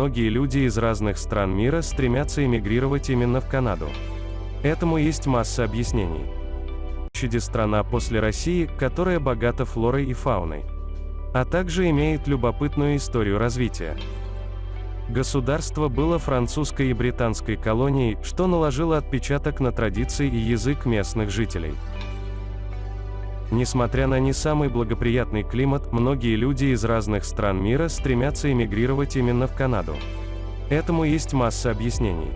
многие люди из разных стран мира стремятся эмигрировать именно в Канаду. Этому есть масса объяснений. Чуди страна после России, которая богата флорой и фауной. А также имеет любопытную историю развития. Государство было французской и британской колонией, что наложило отпечаток на традиции и язык местных жителей. Несмотря на не самый благоприятный климат, многие люди из разных стран мира стремятся эмигрировать именно в Канаду. Этому есть масса объяснений.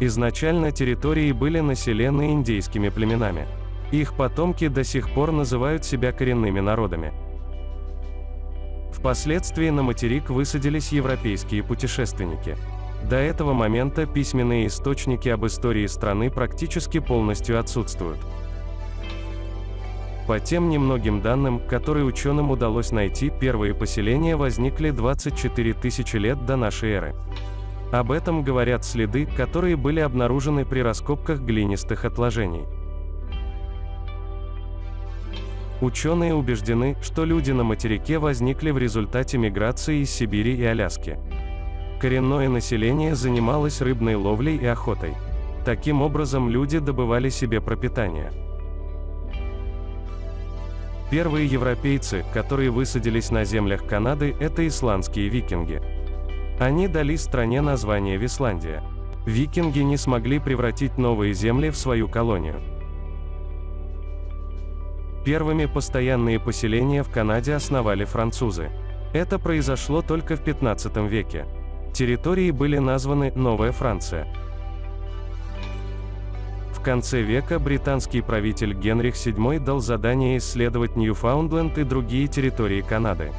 Изначально территории были населены индейскими племенами. Их потомки до сих пор называют себя коренными народами. Впоследствии на материк высадились европейские путешественники. До этого момента письменные источники об истории страны практически полностью отсутствуют. По тем немногим данным, которые ученым удалось найти, первые поселения возникли 24 тысячи лет до нашей эры. Об этом говорят следы, которые были обнаружены при раскопках глинистых отложений. Ученые убеждены, что люди на материке возникли в результате миграции из Сибири и Аляски. Коренное население занималось рыбной ловлей и охотой. Таким образом люди добывали себе пропитание. Первые европейцы, которые высадились на землях Канады, это исландские викинги. Они дали стране название Висландия. Викинги не смогли превратить новые земли в свою колонию. Первыми постоянные поселения в Канаде основали французы. Это произошло только в 15 веке. Территории были названы «Новая Франция». В конце века британский правитель Генрих VII дал задание исследовать Ньюфаундленд и другие территории Канады.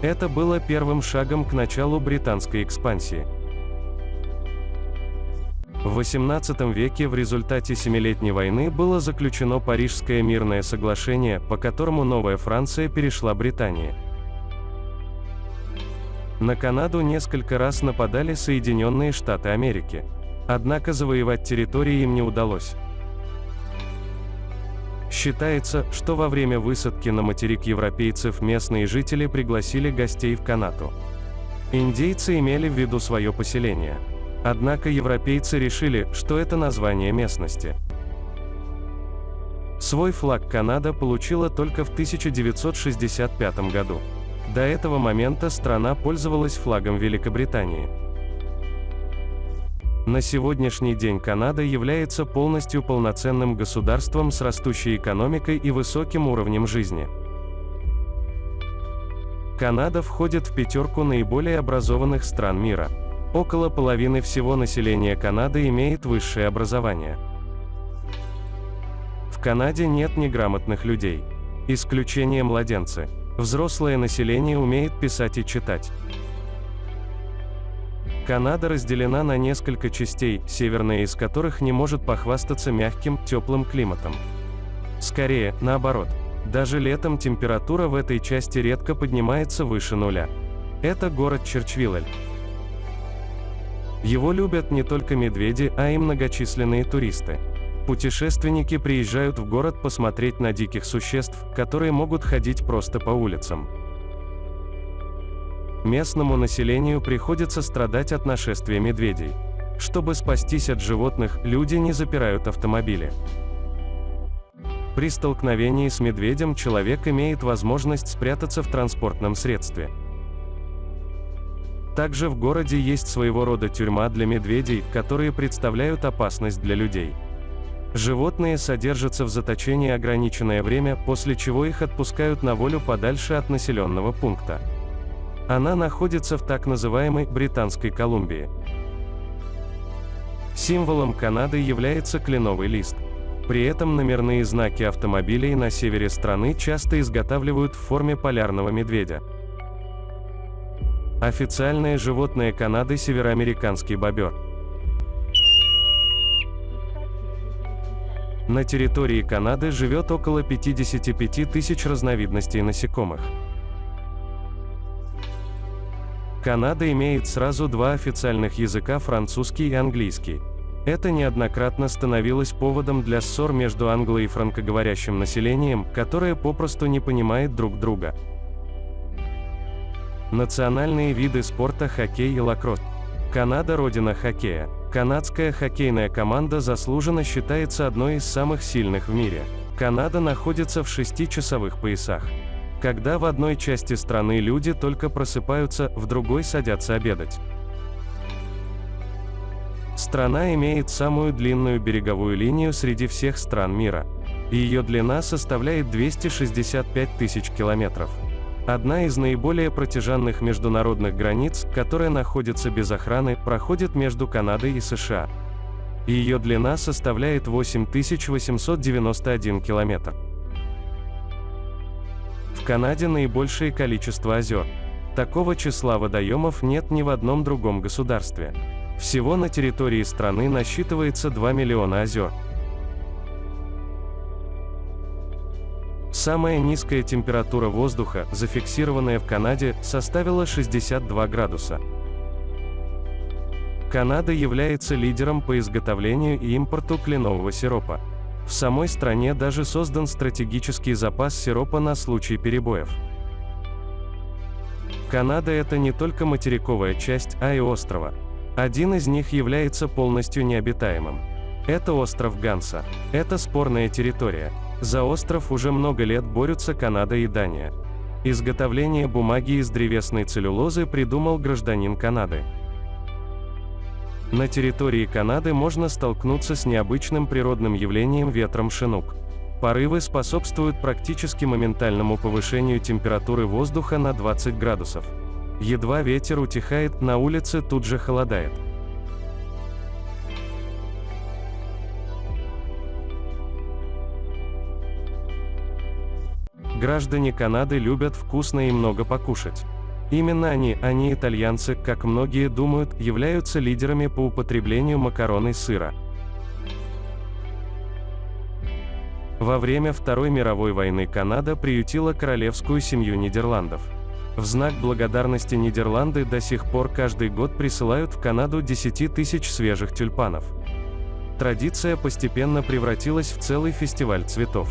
Это было первым шагом к началу британской экспансии. В XVIII веке в результате Семилетней войны было заключено Парижское мирное соглашение, по которому Новая Франция перешла Британии. На Канаду несколько раз нападали Соединенные Штаты Америки. Однако завоевать территории им не удалось. Считается, что во время высадки на материк европейцев местные жители пригласили гостей в Канаду. Индейцы имели в виду свое поселение. Однако европейцы решили, что это название местности. Свой флаг Канада получила только в 1965 году. До этого момента страна пользовалась флагом Великобритании. На сегодняшний день Канада является полностью полноценным государством с растущей экономикой и высоким уровнем жизни. Канада входит в пятерку наиболее образованных стран мира. Около половины всего населения Канады имеет высшее образование. В Канаде нет неграмотных людей. Исключение младенцы. Взрослое население умеет писать и читать. Канада разделена на несколько частей, северная из которых не может похвастаться мягким, теплым климатом. Скорее, наоборот. Даже летом температура в этой части редко поднимается выше нуля. Это город Черчвиллель. Его любят не только медведи, а и многочисленные туристы. Путешественники приезжают в город посмотреть на диких существ, которые могут ходить просто по улицам. Местному населению приходится страдать от нашествия медведей. Чтобы спастись от животных, люди не запирают автомобили. При столкновении с медведем человек имеет возможность спрятаться в транспортном средстве. Также в городе есть своего рода тюрьма для медведей, которые представляют опасность для людей. Животные содержатся в заточении ограниченное время, после чего их отпускают на волю подальше от населенного пункта. Она находится в так называемой Британской Колумбии. Символом Канады является кленовый лист. При этом номерные знаки автомобилей на севере страны часто изготавливают в форме полярного медведя. Официальное животное Канады – североамериканский бобер. На территории Канады живет около 55 тысяч разновидностей насекомых. Канада имеет сразу два официальных языка французский и английский. Это неоднократно становилось поводом для ссор между англо- и франкоговорящим населением, которое попросту не понимает друг друга. Национальные виды спорта хоккей и лакросс. Канада – родина хоккея. Канадская хоккейная команда заслуженно считается одной из самых сильных в мире. Канада находится в шестичасовых поясах. Когда в одной части страны люди только просыпаются, в другой садятся обедать. Страна имеет самую длинную береговую линию среди всех стран мира. Ее длина составляет 265 тысяч километров. Одна из наиболее протяженных международных границ, которая находится без охраны, проходит между Канадой и США. Ее длина составляет 8891 километр. В Канаде наибольшее количество озер. Такого числа водоемов нет ни в одном другом государстве. Всего на территории страны насчитывается 2 миллиона озер. Самая низкая температура воздуха, зафиксированная в Канаде, составила 62 градуса. Канада является лидером по изготовлению и импорту кленового сиропа. В самой стране даже создан стратегический запас сиропа на случай перебоев. Канада – это не только материковая часть, а и острова. Один из них является полностью необитаемым. Это остров Ганса. Это спорная территория. За остров уже много лет борются Канада и Дания. Изготовление бумаги из древесной целлюлозы придумал гражданин Канады. На территории Канады можно столкнуться с необычным природным явлением ветром шинук. Порывы способствуют практически моментальному повышению температуры воздуха на 20 градусов. Едва ветер утихает, на улице тут же холодает. Граждане Канады любят вкусно и много покушать. Именно они, а не итальянцы, как многие думают, являются лидерами по употреблению макарон и сыра. Во время Второй мировой войны Канада приютила королевскую семью Нидерландов. В знак благодарности Нидерланды до сих пор каждый год присылают в Канаду 10 тысяч свежих тюльпанов. Традиция постепенно превратилась в целый фестиваль цветов.